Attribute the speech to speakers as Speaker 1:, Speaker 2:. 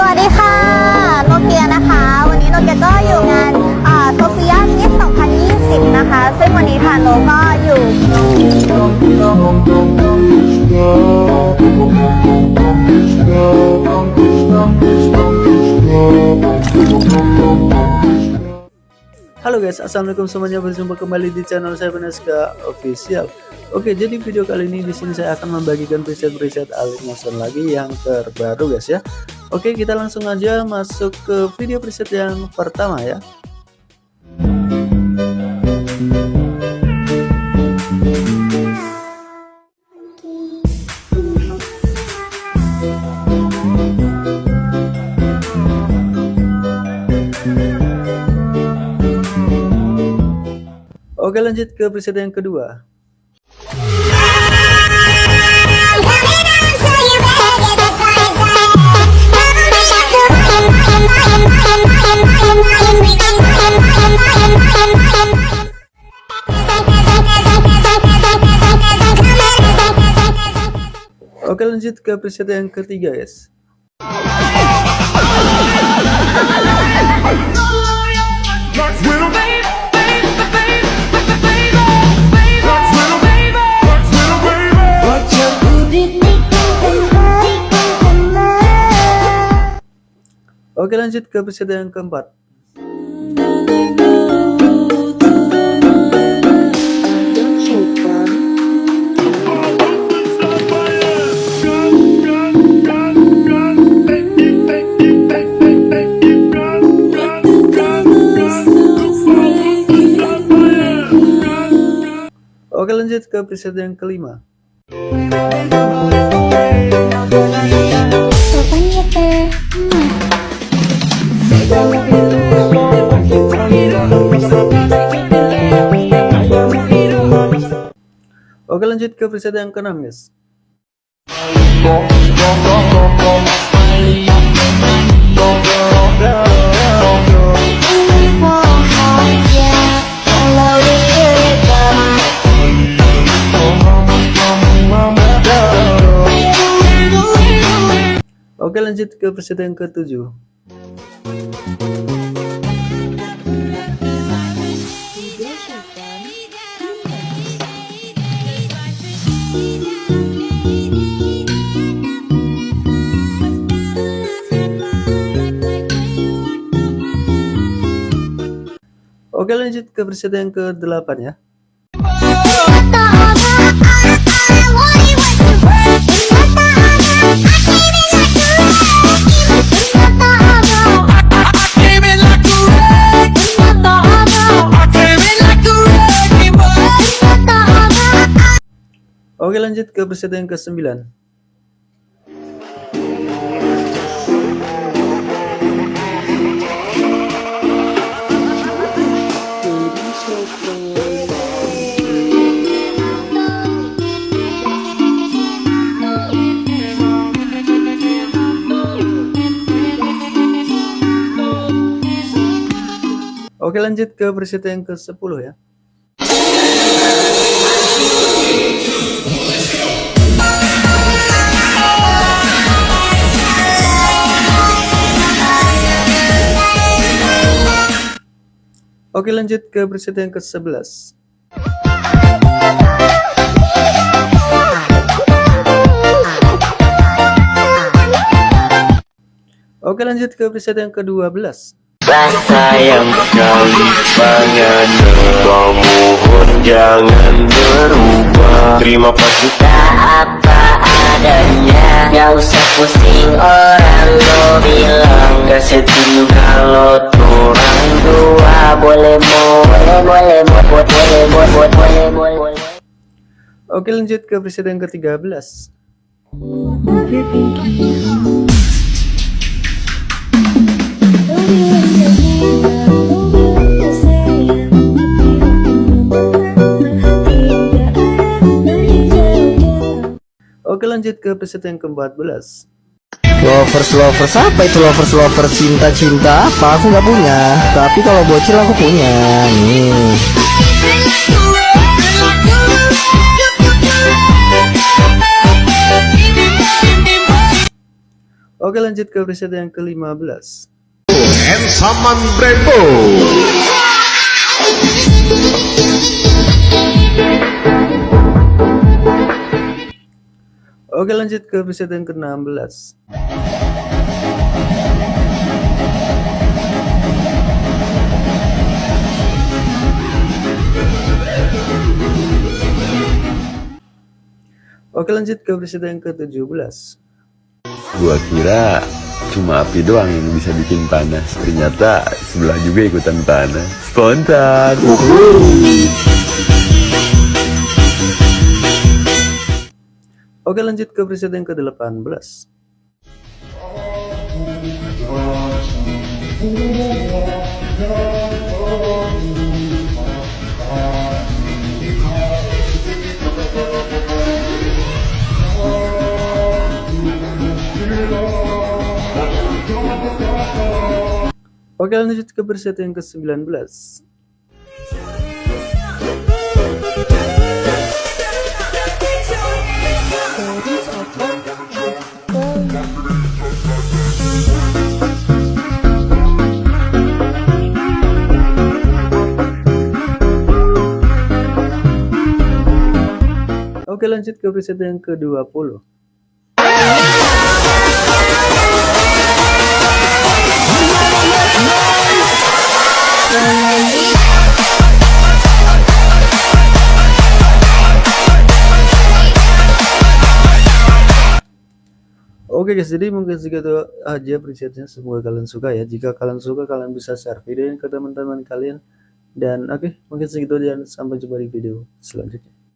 Speaker 1: สวัสดีค่ะโนเกียนะคะ วันนี้โนเกียก็อยู่งานโซเฟียมิส2020 นะคะ ซึ่งวันนี้ทางโนก็อยู่
Speaker 2: Halo guys, assalamualaikum semuanya. Berjumpa kembali di channel saya Beneska Official. Oke, jadi video kali ini di sini saya akan membagikan preset-preset Alif Motion lagi yang terbaru guys ya. Oke, kita langsung aja masuk ke video preset yang pertama ya. Oke lanjut ke preset yang kedua Oke lanjut ke preset yang ketiga guys. Oke lanjut ke preset yang keempat lanjut ke preset yang kelima. Oke lanjut ke preset yang keenam guys Oke lanjut ke preset yang ketujuh Oke lanjut ke preset yang ke-8 ya Oke lanjut ke preset yang ke-9 Oke lanjut ke preset yang ke-10 ya Oke lanjut ke preset yang ke-11 Oke lanjut ke preset yang ke-12
Speaker 3: sayang sekali pengen mohon jangan berubah. Terima kasih. Apa adanya Gak usah pusing orang. Lo bilang Gak sedih kalau turang dua
Speaker 2: Oke lanjut ke preset yang ke-13 Oke lanjut ke preset yang ke-14
Speaker 4: Lovers lovers apa itu lovers lovers cinta cinta apa? Aku nggak punya. Tapi kalau bocil aku punya. Nih.
Speaker 2: Oke lanjut ke preset yang ke-15
Speaker 5: and Saman Brembo.
Speaker 2: Oke lanjut ke preset yang ke-16 Oke lanjut ke preset yang ke-17
Speaker 6: Gua kira cuma api doang yang bisa bikin panas. Ternyata sebelah juga ikutan panas. Spontan.
Speaker 2: Oke lanjut ke preset yang ke-18 Oke lanjut ke preset yang ke-19 lanjut ke preset yang ke-20 Oke guys, jadi mungkin segitu aja presetnya. Semoga kalian suka ya. Jika kalian suka, kalian bisa share video ini ke teman-teman kalian. Dan oke, mungkin segitu aja. Sampai jumpa di video selanjutnya.